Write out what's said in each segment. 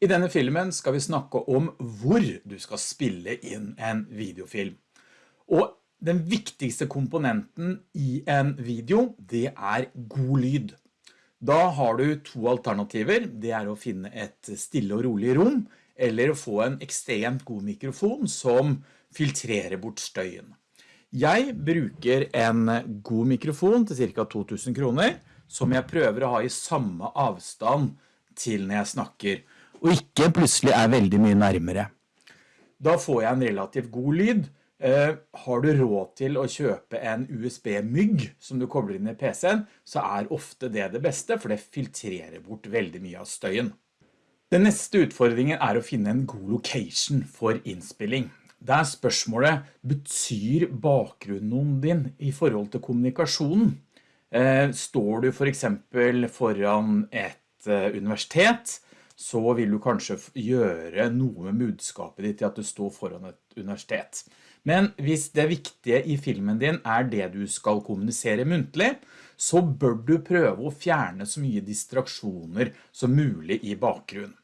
I denne filmen skal vi snakke om hvor du skal spille inn en videofilm. Og den viktigste komponenten i en video, det er god lyd. Da har du to alternativer. Det er å finne et stille og rolig rom, eller å få en ekstremt god mikrofon som filtrerer bort støyen. Jeg bruker en god mikrofon til ca. 2000 kroner, som jeg prøver å ha i samme avstand til når jeg snakker og ikke plutselig er veldig mye nærmere. Da får jeg en relativt god lyd. Eh, har du råd til å kjøpe en USB-mygg som du kobler inn i PC-en, så er ofte det det beste, for det filtrerer bort veldig mye av støyen. Den neste utfordringen er å finne en god location for innspilling. Det er spørsmålet, betyr bakgrunnen din i forhold til kommunikasjonen? Eh, står du for eksempel foran et eh, universitet, så vil du kanskje gjøre noe med budskapet ditt til at du står foran et universitet. Men hvis det viktige i filmen din er det du skal kommunisere muntlig, så bør du prøve å fjerne så mye distraksjoner som mulig i bakgrunnen.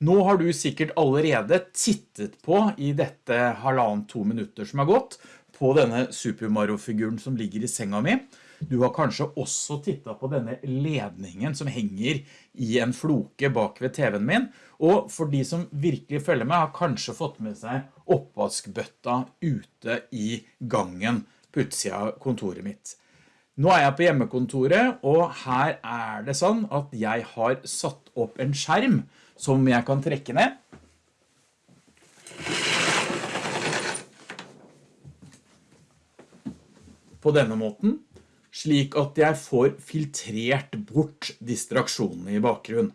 Nå har du sikkert allerede tittet på i dette halvannen to minutter som har gått på denne Super Mario-figuren som ligger i senga mi, du har kanskje også tittet på denne ledningen som henger i en floke bak ved TV-en min, og for de som virkelig følger meg har kanskje fått med seg oppvaskbøtta ute i gangen på utsida kontoret mitt. Nå er jeg på hjemmekontoret, og her er det sånn at jeg har satt opp en skjerm som jeg kan trekke ned. På denne måten slik at jeg får filtrert bort distraksjonene i bakgrunnen.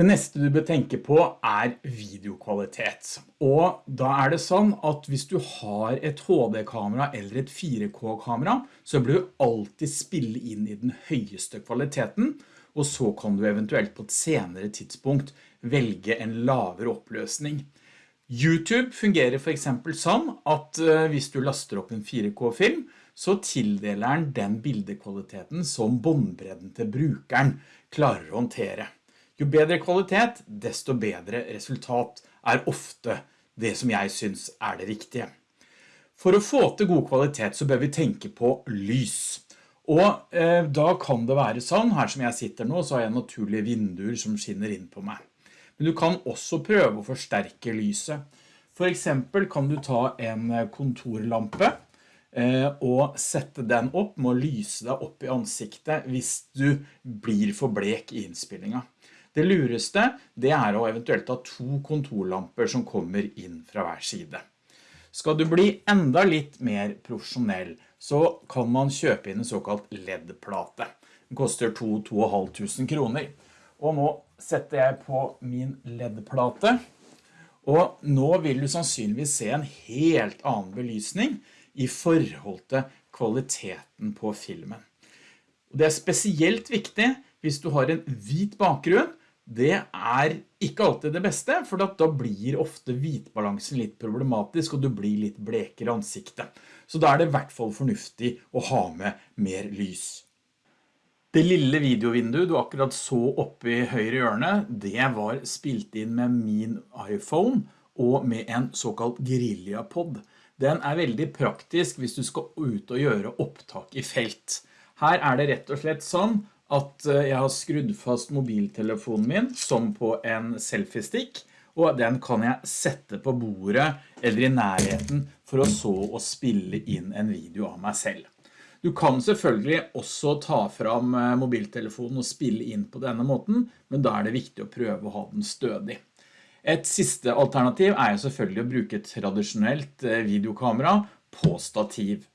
Det neste du bør tenke på er videokvalitet. Og da er det sånn at hvis du har et HD-kamera eller et 4K-kamera, så bør du alltid spille inn i den høyeste kvaliteten, og så kan du eventuelt på et senere tidspunkt velge en lavere oppløsning. YouTube fungerer for eksempel sånn at eh, hvis du laster opp en 4K-film, så tildeler den den bildekvaliteten som båndbredden til brukeren klarer å håndtere. Jo bedre kvalitet, desto bedre resultat er ofte det som jeg synes er det riktige. For å få til god kvalitet så bør vi tenke på lys. Og eh, da kan det være sånn, her som jeg sitter nå, så har jeg naturlige vinduer som skinner inn på meg. Men du kan også prøve å forsterke lyset. For eksempel kan du ta en kontorlampe, Eh, og sette den opp med å lyse deg opp i ansiktet hvis du blir for blek i innspillingen. Det lureste det er å eventuelt ha to kontorlamper som kommer inn fra hver side. Skal du bli enda litt mer profesjonell, så kan man kjøpe inn en såkalt LED-plate. Den koster 2-2,5 kroner. Og nå setter jeg på min LED-plate, og nå vil du sannsynligvis se en helt annen belysning i forhold til kvaliteten på filmen. Det er spesielt viktig hvis du har en hvit bakgrunn. Det er ikke alltid det beste, for da blir ofte hvitbalansen litt problematisk, og du blir litt blekere ansiktet. Så da er det i hvert fall fornuftig å ha med mer lys. Det lille videovinduet du akkurat så oppe i høyre hjørne, det var spilt inn med min iPhone og med en såkalt Guerilla-pod. Den er veldig praktisk hvis du skal ut og gjøre opptak i felt. Her er det rett og slett sånn at eh, jeg har skrudd fast mobiltelefonen min som på en selfie-stick, og den kan jeg sette på bordet eller i nærheten for å så å spille inn en video av meg selv. Du kan selvfølgelig også ta fram eh, mobiltelefonen og spille inn på denne måten, men da er det viktig å prøve å ha den stødig. Et siste alternativ er selvfølgelig å bruke et tradisjonelt eh, videokamera på stativ.